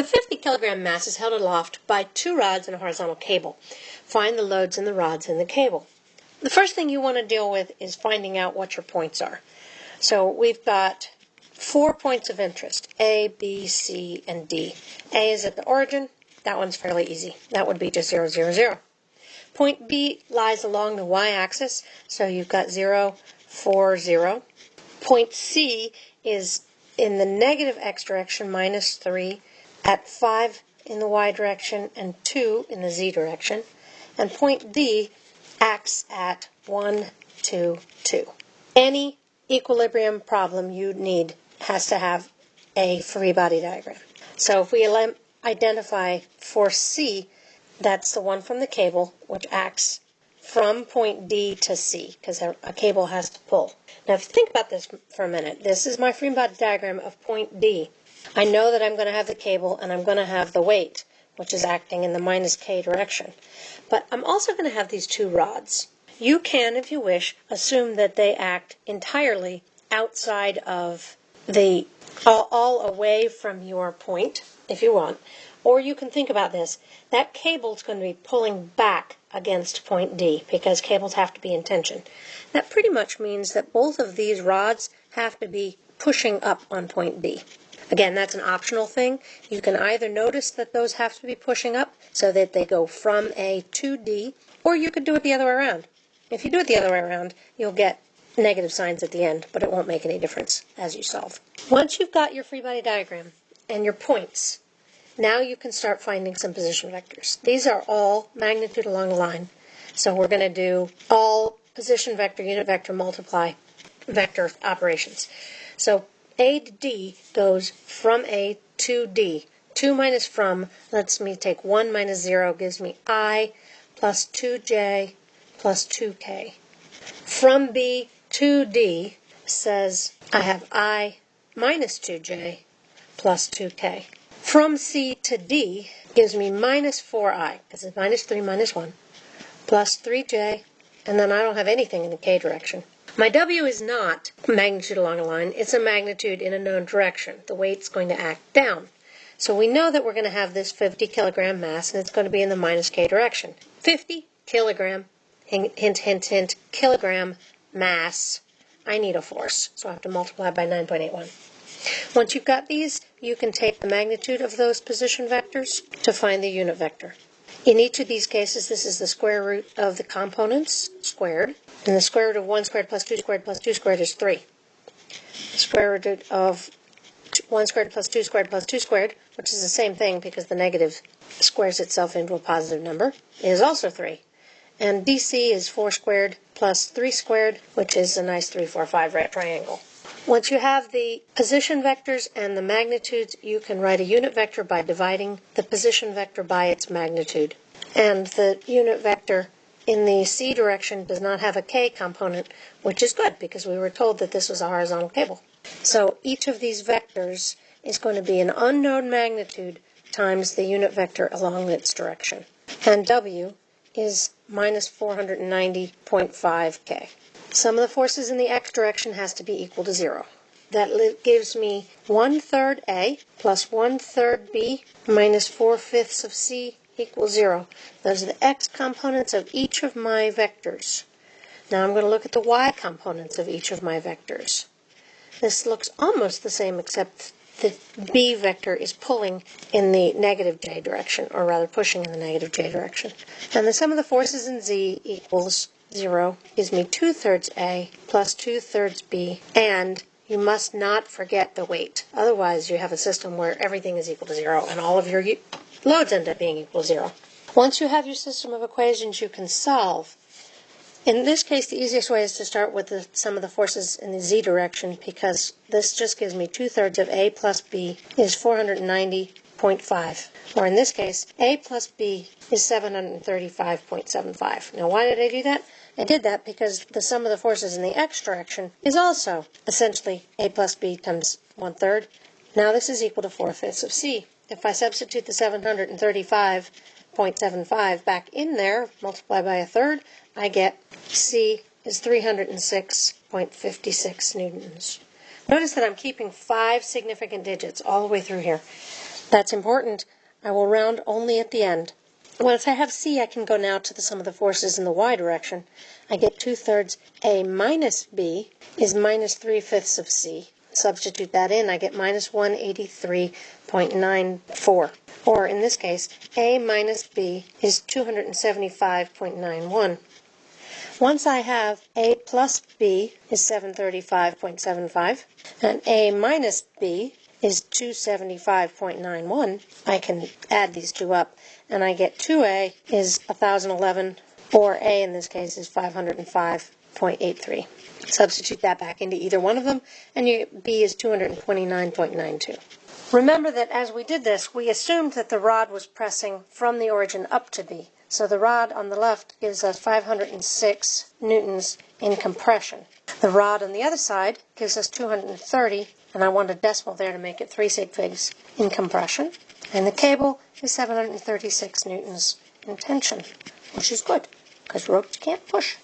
A 50 kilogram mass is held aloft by two rods and a horizontal cable. Find the loads in the rods and the cable. The first thing you want to deal with is finding out what your points are. So we've got four points of interest A, B, C, and D. A is at the origin. That one's fairly easy. That would be just 0, 0, 0. Point B lies along the y-axis, so you've got 0, 4, 0. Point C is in the negative x direction, minus 3, at 5 in the y direction and 2 in the z direction. And point D acts at 1, 2, 2. Any equilibrium problem you need has to have a free body diagram. So if we identify force C, that's the one from the cable, which acts from point D to C, because a, a, cable has to pull. Now, if you think about this for a minute, this is my free body diagram of point D. I know that I'm going to have the cable and I'm going to have the weight, which is acting in the minus K direction. But I'm also going to have these two rods. You can, if you wish, assume that they act entirely outside of the, all, all away from your point, if you want. Or you can think about this. That cable is going to be pulling back against point D because cables have to be in tension. That pretty much means that both of these rods have to be pushing up on point D. Again, that's an optional thing. You can either notice that those have to be pushing up so that they go from A to D, or you could do it the other way around. If you do it the other way around, you'll get negative signs at the end, but it won't make any difference as you solve. Once you've got your free body diagram and your points, now you can start finding some position vectors. These are all magnitude along the line. So we're going to do all position vector, unit vector, multiply vector operations. So A to D goes from A to D. 2 minus from lets me take 1 minus 0 gives me I plus 2J plus 2K. From B to D says I have I minus 2J plus 2K. From C to D gives me minus 4i, because it's minus 3 minus 1, plus 3j, and then I don't have anything in the k direction. My w is not magnitude along a line, it's a magnitude in a known direction. The weight's going to act down. So we know that we're going to have this 50 kilogram mass, and it's going to be in the minus k direction. 50 kilogram, hint, hint, hint, kilogram mass. I need a force, so I have to multiply by 9.81. Once you've got these, you can take the magnitude of those position vectors to find the unit vector. In each of these cases, this is the square root of the components squared, and the square root of 1 squared plus 2 squared plus 2 squared is 3. The square root of 1 squared plus 2 squared plus 2 squared, which is the same thing because the negative squares itself into a positive number, is also 3. And DC is 4 squared plus 3 squared, which is a nice 3, 4, 5 right triangle. Once you have the position vectors and the magnitudes, you can write a unit vector by dividing the position vector by its magnitude. And the unit vector in the C direction does not have a K component, which is good because we were told that this was a horizontal cable. So each of these vectors is going to be an unknown magnitude times the unit vector along its direction. And W is minus 490.5K. Sum of the forces in the x direction has to be equal to 0. That gives me 1 third A plus 1 third B minus 4 fifths of C equals 0. Those are the x components of each of my vectors. Now I'm going to look at the y components of each of my vectors. This looks almost the same except the b vector is pulling in the negative j direction, or rather pushing in the negative j direction. And the sum of the forces in z equals 0 gives me 2 thirds A plus 2 thirds B, and you must not forget the weight. Otherwise, you have a system where everything is equal to 0 and all of your loads end up being equal to 0. Once you have your system of equations, you can solve. In this case, the easiest way is to start with the sum of the forces in the z direction because this just gives me 2 thirds of A plus B is 490.5. Or in this case, A plus B is 735.75. Now, why did I do that? I did that because the sum of the forces in the x direction is also essentially a plus b times one third. Now this is equal to 4 fifths of c. If I substitute the 735.75 back in there, multiply by a third, I get c is 306.56 newtons. Notice that I'm keeping five significant digits all the way through here. That's important. I will round only at the end. Once I have C, I can go now to the sum of the forces in the y direction. I get 2 thirds A minus B is minus 3 fifths of C. Substitute that in, I get minus 183.94. Or in this case, A minus B is 275.91. Once I have A plus B is 735.75 and A minus B is 275.91, I can add these two up and I get 2A is 1011 or A in this case is 505.83. Substitute that back into either one of them and you, B is 229.92. Remember that as we did this, we assumed that the rod was pressing from the origin up to B. So the rod on the left gives us 506 newtons in compression. The rod on the other side gives us 230, and I want a decimal there to make it 3 sig figs in compression. And the cable is 736 newtons in tension, which is good, because ropes can't push.